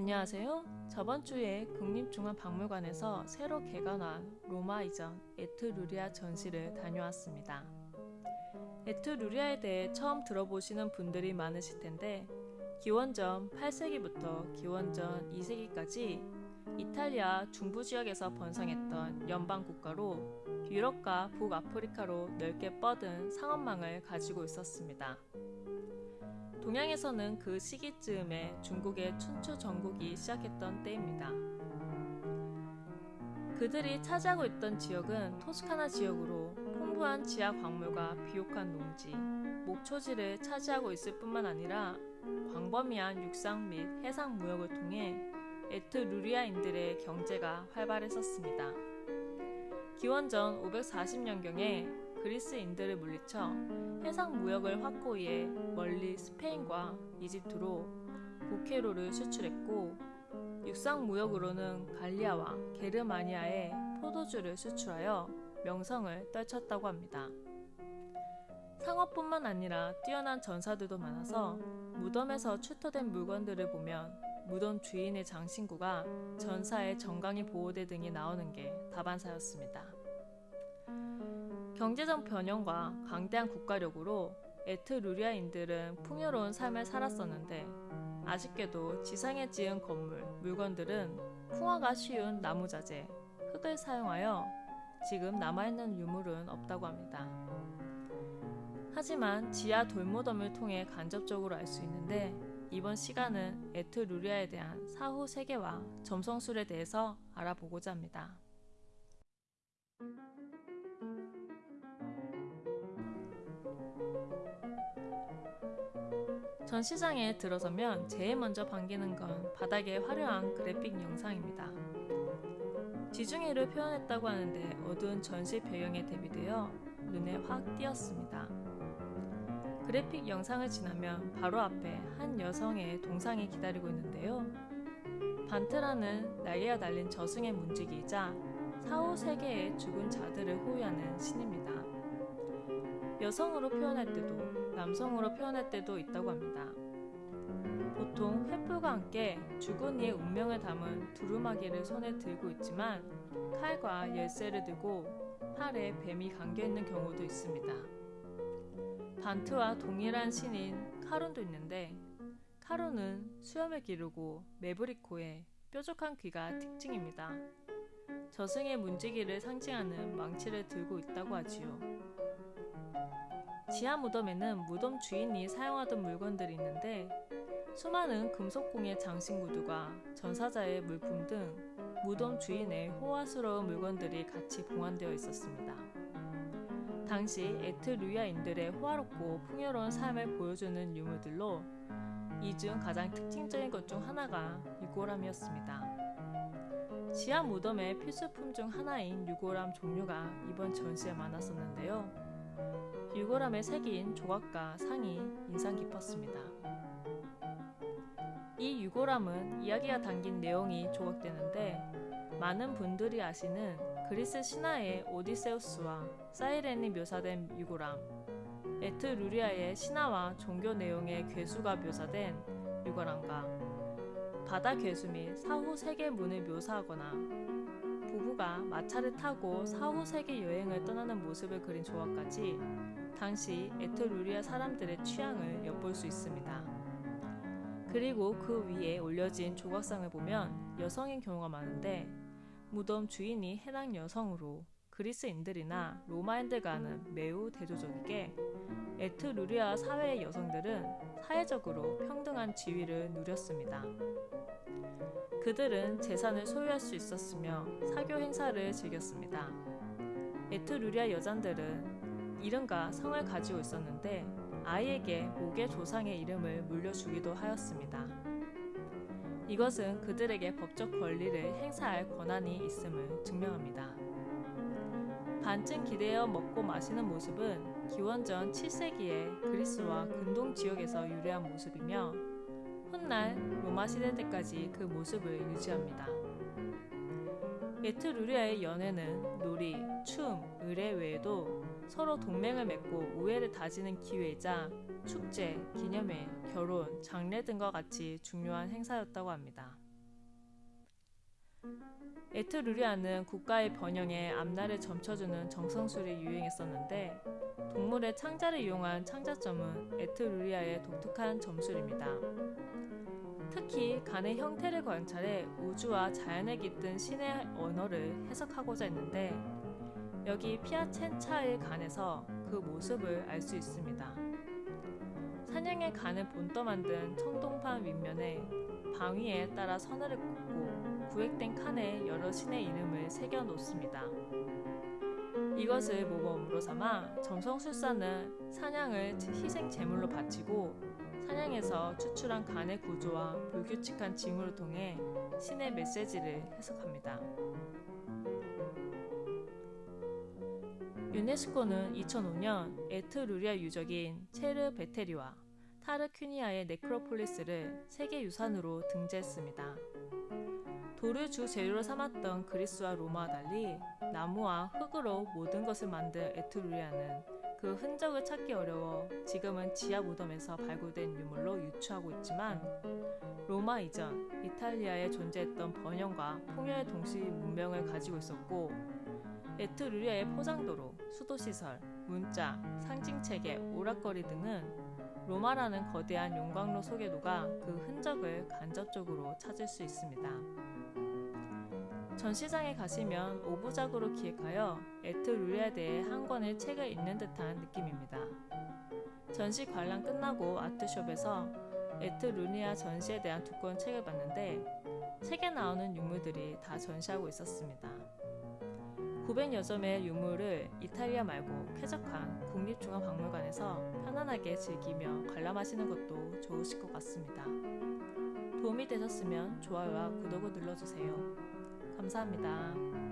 안녕하세요. 저번 주에 국립중앙박물관에서 새로 개관한 로마 이전 에트루리아 전시를 다녀왔습니다. 에트루리아에 대해 처음 들어보시는 분들이 많으실 텐데 기원전 8세기부터 기원전 2세기까지 이탈리아 중부 지역에서 번성했던 연방 국가로 유럽과 북아프리카로 넓게 뻗은 상업망을 가지고 있었습니다. 동양에서는 그 시기쯤에 중국의 춘추 전국이 시작했던 때입니다. 그들이 차지하고 있던 지역은 토스카나 지역으로 풍부한 지하 광물과 비옥한 농지, 목초지를 차지하고 있을 뿐만 아니라 광범위한 육상 및 해상 무역을 통해 에트루리아인들의 경제가 활발했었습니다. 기원전 540년경에 그리스인들을 물리쳐 해상 무역을 확고히 해 멀리 스페인과 이집트로 보케로를 수출했고 육상 무역으로는 갈리아와 게르마니아에 포도주를 수출하여 명성을 떨쳤다고 합니다. 상업뿐만 아니라 뛰어난 전사들도 많아서 무덤에서 출토된 물건들을 보면 무덤 주인의 장신구가 전사의 정강이 보호대 등이 나오는 게 다반사였습니다. 경제적 번영과 강대한 국가력으로 에트루리아인들은 풍요로운 삶을 살았었는데 아쉽게도 지상에 지은 건물, 물건들은 풍화가 쉬운 나무 자재, 흙을 사용하여 지금 남아있는 유물은 없다고 합니다. 하지만 지하 돌무덤을 통해 간접적으로 알 수 있는데 이번 시간은 에트루리아에 대한 사후 세계와 점성술에 대해서 알아보고자 합니다. 전 시장에 들어서면 제일 먼저 반기는 건 바닥의 화려한 그래픽 영상입니다. 지중해를 표현했다고 하는데 어두운 전시 배경에 대비되어 눈에 확 띄었습니다. 그래픽 영상을 지나면 바로 앞에 한 여성의 동상이 기다리고 있는데요. 반트라는 날개가 달린 저승의 문지기이자 사후 세계의 죽은 자들을 호위하는 신입니다. 여성으로 표현할 때도 남성으로 표현할 때도 있다고 합니다. 보통 횃불과 함께 죽은 이의 운명을 담은 두루마기를 손에 들고 있지만 칼과 열쇠를 들고 팔에 뱀이 감겨 있는 경우도 있습니다. 반트와 동일한 신인 카룬도 있는데 카룬은 수염을 기르고 매부리코에 뾰족한 귀가 특징입니다. 저승의 문지기를 상징하는 망치를 들고 있다고 하지요. 지하 무덤에는 무덤 주인이 사용하던 물건들이 있는데 수많은 금속공예 장신구두가 전사자의 물품 등 무덤 주인의 호화스러운 물건들이 같이 봉안되어 있었습니다. 당시 에트루야인들의 호화롭고 풍요로운 삶을 보여주는 유물들로 이 중 가장 특징적인 것 중 하나가 유골함이었습니다. 지하 무덤의 필수품 중 하나인 유골함 종류가 이번 전시에 많았었는데요. 유골함에 새긴 조각과 상이 인상 깊었습니다. 이 유골함은 이야기가 담긴 내용이 조각되는데 많은 분들이 아시는 그리스 신화의 오디세우스와 사이렌이 묘사된 유골함, 에트 루리아의 신화와 종교 내용의 괴수가 묘사된 유골함과 바다 괴수 및 사후 세계 문을 묘사하거나 부부가 마차를 타고 사후 세계 여행을 떠나는 모습을 그린 조각까지 당시 에트루리아 사람들의 취향을 엿볼 수 있습니다. 그리고 그 위에 올려진 조각상을 보면 여성인 경우가 많은데 무덤 주인이 해당 여성으로 그리스인들이나 로마인들과는 매우 대조적이게 에트루리아 사회의 여성들은 사회적으로 평등한 지위를 누렸습니다. 그들은 재산을 소유할 수 있었으며 사교 행사를 즐겼습니다. 에트루리아 여잔들은 이름과 성을 가지고 있었는데 아이에게 목의 조상의 이름을 물려주기도 하였습니다. 이것은 그들에게 법적 권리를 행사할 권한이 있음을 증명합니다. 반쯤 기대어 먹고 마시는 모습은 기원전 7세기의 그리스와 근동 지역에서 유래한 모습이며 훗날 로마 시대 때까지 그 모습을 유지합니다. 에트루리아의 연애는 놀이, 춤, 의뢰 외에도 서로 동맹을 맺고 우애를 다지는 기회이자 축제, 기념회, 결혼, 장례 등과 같이 중요한 행사였다고 합니다. 에트루리아는 국가의 번영에 앞날을 점쳐주는 점성술이 유행했었는데 동물의 창자를 이용한 창자점은 에트루리아의 독특한 점술입니다. 특히 간의 형태를 관찰해 우주와 자연에 깃든 신의 언어를 해석하고자 했는데 여기 피아첸차의 간에서 그 모습을 알 수 있습니다. 산양의 간을 본떠 만든 청동판 윗면에 방위에 따라 서늘을 꽂고 구획된 칸에 여러 신의 이름을 새겨 놓습니다. 이것을 모범으로 삼아 점성술사는 사냥을 희생 제물로 바치고 사냥에서 추출한 간의 구조와 불규칙한 징후를 통해 신의 메시지를 해석합니다. 유네스코는 2005년 에트루리아 유적인 체르 베테리와 타르퀴니아의 네크로폴리스를 세계 유산으로 등재했습니다. 돌을 주 재료로 삼았던 그리스와 로마와 달리 나무와 흙으로 모든 것을 만든 에트루리아는 그 흔적을 찾기 어려워 지금은 지하 무덤에서 발굴된 유물로 유추하고 있지만 로마 이전 이탈리아에 존재했던 번영과 풍요의 도시 문명을 가지고 있었고 에트루리아의 포장도로, 수도시설, 문자, 상징체계, 오락거리 등은 로마라는 거대한 용광로 녹아 그 흔적을 간접적으로 찾을 수 있습니다. 전시장에 가시면 오부작으로 기획하여 에트루리아에 대해 한 권의 책을 읽는 듯한 느낌입니다. 전시 관람 끝나고 아트숍에서 에트루리아 전시에 대한 두권 책을 봤는데 책에 나오는 유물들이 다 전시하고 있었습니다. 900여 점의 유물을 이탈리아 말고 쾌적한 국립중앙박물관에서 편안하게 즐기며 관람하시는 것도 좋으실 것 같습니다. 도움이 되셨으면 좋아요와 구독을 눌러주세요. 감사합니다.